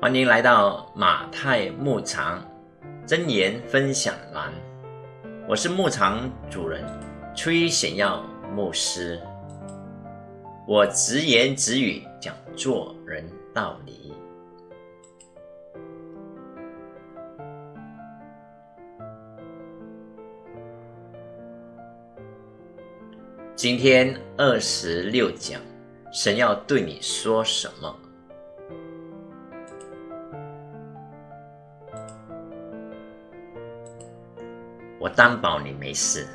欢迎来到马太牧场真言分享栏，我是牧场主人崔显耀牧师，我直言直语讲做人道理。今天二十六讲，神要对你说什么？我担保你没事。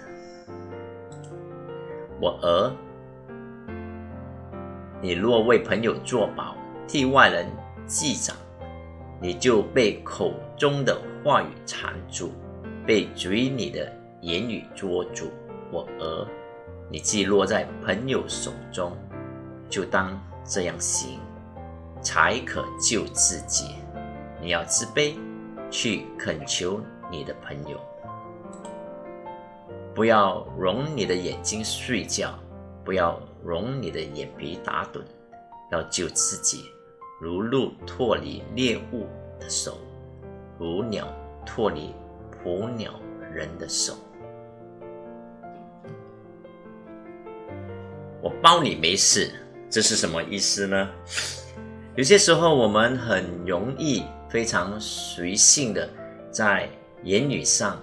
我儿，你若为朋友作保，替外人记账，你就被口中的话语缠住，被嘴里的言语捉住。我儿，你既落在朋友手中，就当这样行，才可救自己。你要自卑，去恳求你的朋友。不要容你的眼睛睡觉，不要容你的眼皮打盹，要救自己，如鹿脱离猎物的手，如鸟脱离捕鸟人的手。我包你没事，这是什么意思呢？有些时候我们很容易非常随性的在言语上、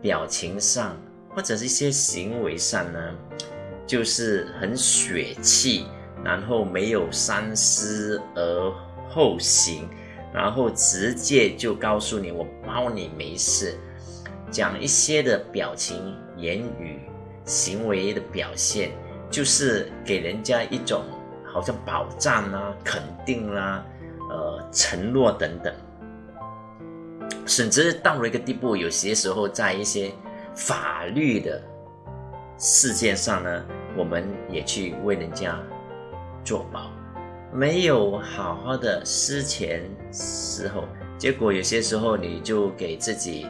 表情上。或者是一些行为上呢，就是很血气，然后没有三思而后行，然后直接就告诉你我包你没事，讲一些的表情、言语、行为的表现，就是给人家一种好像保障啦、肯定啦、呃承诺等等，甚至到了一个地步，有些时候在一些。法律的事件上呢，我们也去为人家做保，没有好好的思前思后，结果有些时候你就给自己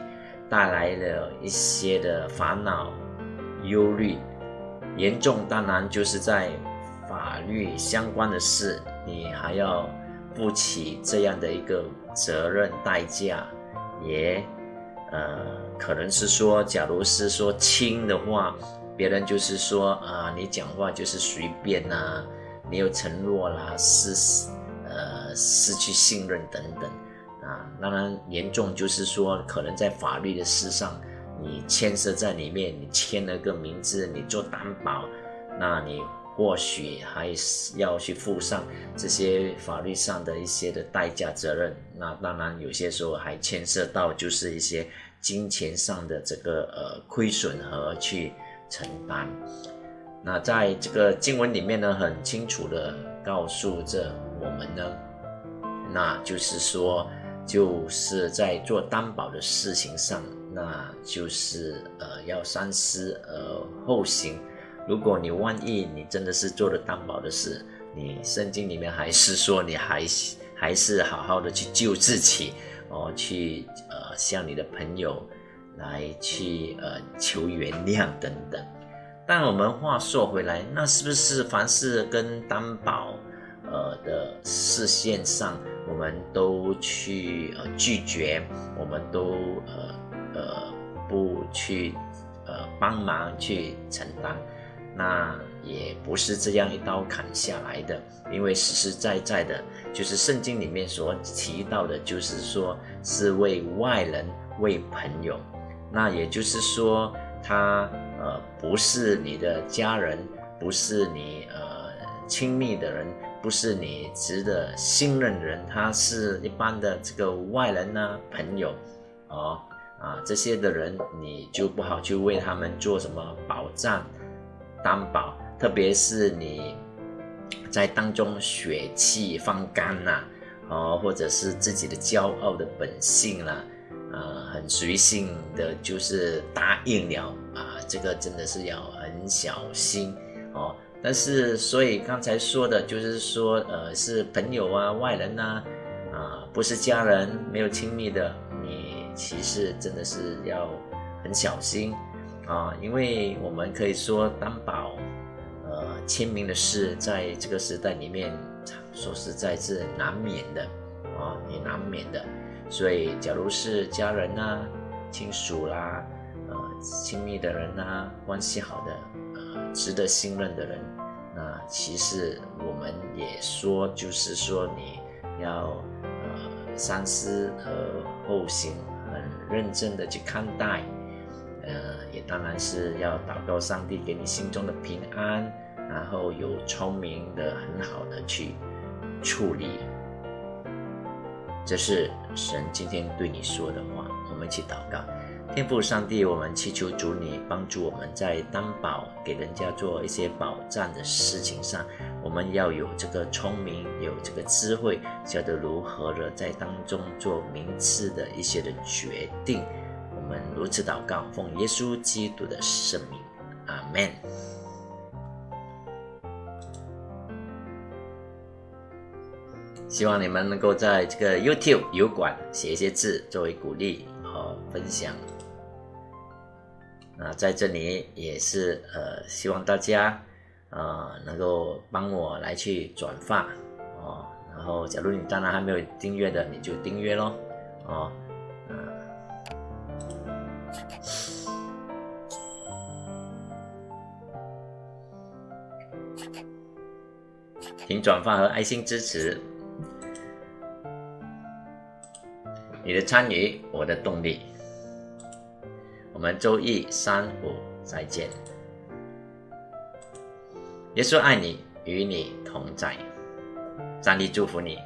带来了一些的烦恼、忧虑，严重当然就是在法律相关的事，你还要负起这样的一个责任代价，也。呃，可能是说，假如是说轻的话，别人就是说啊，你讲话就是随便呐，没有承诺啦，失呃失去信任等等啊。当然严重就是说，可能在法律的事上，你牵涉在里面，你签了个名字，你做担保，那你或许还是要去负上这些法律上的一些的代价责任。那当然有些时候还牵涉到就是一些。金钱上的这个呃亏损和去承担，那在这个经文里面呢，很清楚的告诉着我们呢，那就是说，就是在做担保的事情上，那就是呃要三思而后行。如果你万一你真的是做了担保的事，你圣经里面还是说你还还是好好的去救自己。哦，去向你的朋友来去呃求原谅等等。但我们话说回来，那是不是凡是跟担保呃的视线上，我们都去呃拒绝，我们都呃呃不去呃帮忙去承担？那也不是这样一刀砍下来的，因为实实在在的，就是圣经里面所提到的，就是说是为外人、为朋友。那也就是说，他呃不是你的家人，不是你呃亲密的人，不是你值得信任的人，他是一般的这个外人呢，朋友，哦啊这些的人，你就不好去为他们做什么保障。担保，特别是你在当中血气方刚呐，哦，或者是自己的骄傲的本性啦，呃，很随性的，就是答应了啊，这个真的是要很小心哦。但是，所以刚才说的，就是说，呃，是朋友啊、外人呐，啊，不是家人，没有亲密的，你其实真的是要很小心。啊，因为我们可以说担保，呃，签名的事，在这个时代里面，说实在是难免的啊，也难免的。所以，假如是家人呐、亲属啦、呃，亲密的人呐、关系好的、呃，值得信任的人，那其实我们也说，就是说你要呃三思而后行，很认真的去看待，呃，也当然是要祷告上帝给你心中的平安，然后有聪明的、很好的去处理。这是神今天对你说的话，我们一起祷告。天父上帝，我们祈求主你帮助我们在担保给人家做一些保障的事情上，我们要有这个聪明，有这个智慧，晓得如何的在当中做明智的一些的决定。如此祷告，奉耶稣基督的圣名，阿门。希望你们能够在这个 YouTube 油管写一些字作为鼓励和分享。那在这里也是呃，希望大家呃能够帮我来去转发哦。然后，假如你当然还没有订阅的，你就订阅咯哦。请转发和爱心支持。你的参与，我的动力。我们周一、三、五再见。耶稣爱你，与你同在。上帝祝福你。